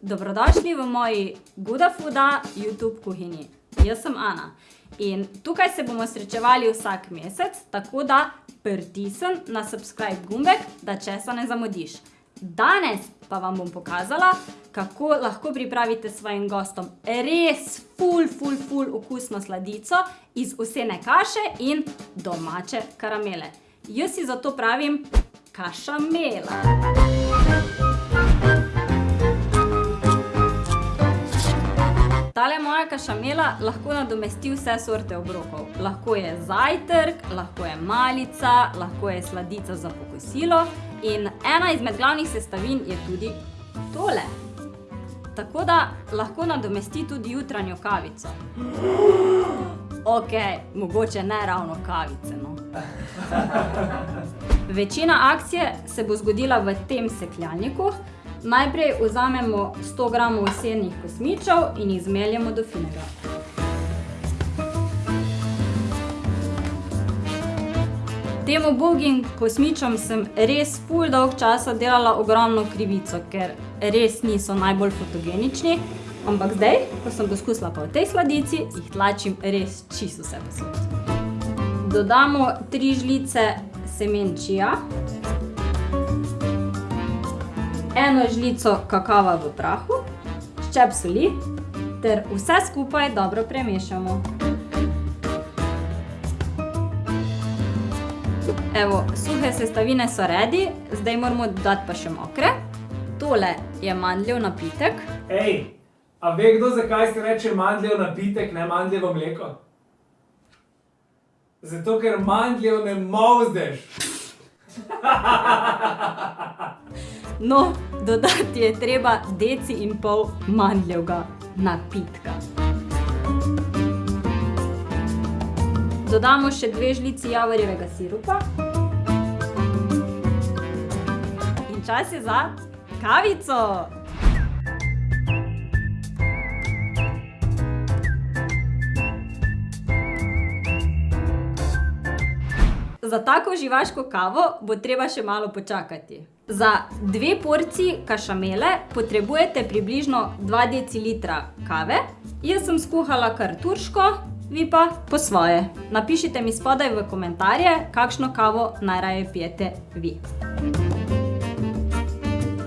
Dobrodošli v moji Guda Fooda YouTube kuhinji. Jaz sem Ana in tukaj se bomo srečevali vsak mesec, tako da pritisni na subscribe gumbek, da česa ne zamudiš. Danes pa vam bom pokazala, kako lahko pripravite svojim gostom res ful, ful, ful okusno sladico iz ovsene kaše in domače karamele. Jaz ji zato pravim kašamela. Tale moja kašamela lahko nadomesti vse sorte obrokov. Lahko je zajtrk, lahko je malica, lahko je sladica za po kosilo in ena izmed glavnih sestavin je tudi tole. Tako da lahko nadomesti tudi jutranjo kavico. Okej, mogoče ne ravno kavice, no. Večina akcije se bo zgodila v tem sekljalniku. Najprej vzamemo sto gramov ovsenih kosmičev in jih zmeljemo do finega. Tem ubogim kosmičem sem res ful dolgo časa delala ogromno krivico, ker res niso najbolj fotogenični, ampak zdaj, ko sem poskusila pa v tej sladici, jih tlačim res čisto vsepovsod. Dodamo tri žlice semen čija, eno žlico kakava v prahu, ščep soli ter vse skupaj dobro premešamo. Evo, suhe sestavine so ready, zdaj moramo dodati pa še mokre. Tole je mandljev napitek. a ve kdo, zakaj se reče mandljev napitek, ne mandljevo mleko? Zato, ker mandljev ne molzeš. No, dodati je treba deci in pol mandljevega napitka. Dodamo še dve žlici javorjevega sirupa. In čas je za kavico! Za tako uživaško kavo bo treba še malo počakati. Za dve porciji kašamele potrebujete približno dva decilitra kave. Jaz sem skuhala kar turško, vi pa po svoje. Napišite mi spodaj v komentarje, kakšno kavo najraje pijete vi.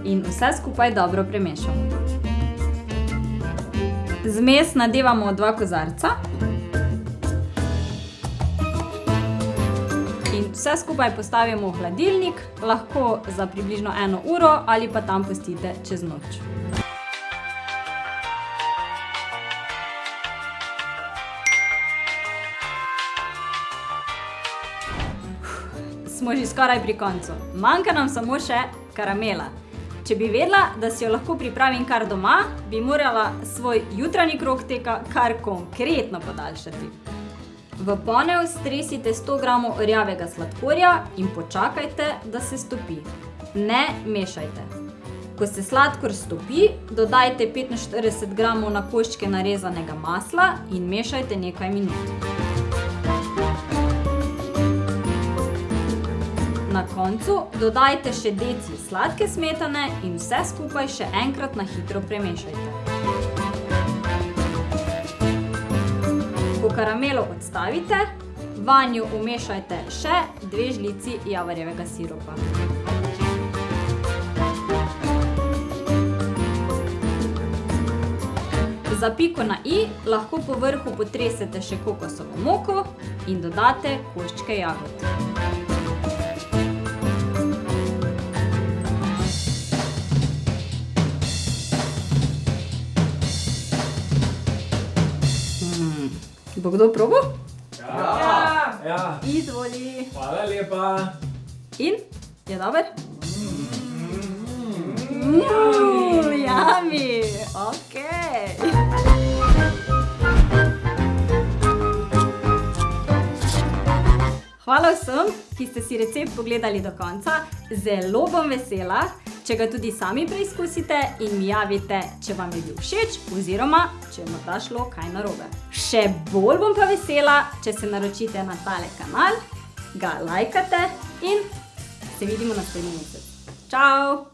In vse skupaj dobro premešamo. Zmes nadevamo v dva kozarca. Vse skupaj postavimo v hladilnik, lahko za približno eno uro ali pa tam pustite čez noč. Smo že skoraj pri koncu. Manjka nam samo še karamela. Če bi vedela, da si jo lahko pripravim kar doma, bi morala svoj jutranji krog teka kar konkretno podaljšati. V ponev stresite sto gramov rjavega sladkorja in počakajte, da se stopi. Ne mešajte. Ko se sladkor stopi, dodajte petinštirideset gramov na koščke narezanega masla in mešajte nekaj minut. Na koncu dodajte še deci sladke smetane in vse skupaj še enkrat na hitro premešajte. Karamelo odstavite, vanjo vmešajte še dve žlici javorjevega sirupa. Za piko na i lahko po vrhu potresete še kokosovo moko in dodate koščke jagod. Bo kdo probal? Ja. Ja. Izvoli. Hvala lepa. In? Je dober? yummy, okej. Hvala vsem, ki ste si recept pogledali do konca. Zelo bom vesela, če ga tudi sami preizkusite in mi javite, če vam je bil všeč oziroma če je morda šlo kaj narobe. Še bolj bom pa vesela, če se naročite na tale kanal, ga lajkate in se vidimo naslednji mesec. Čao!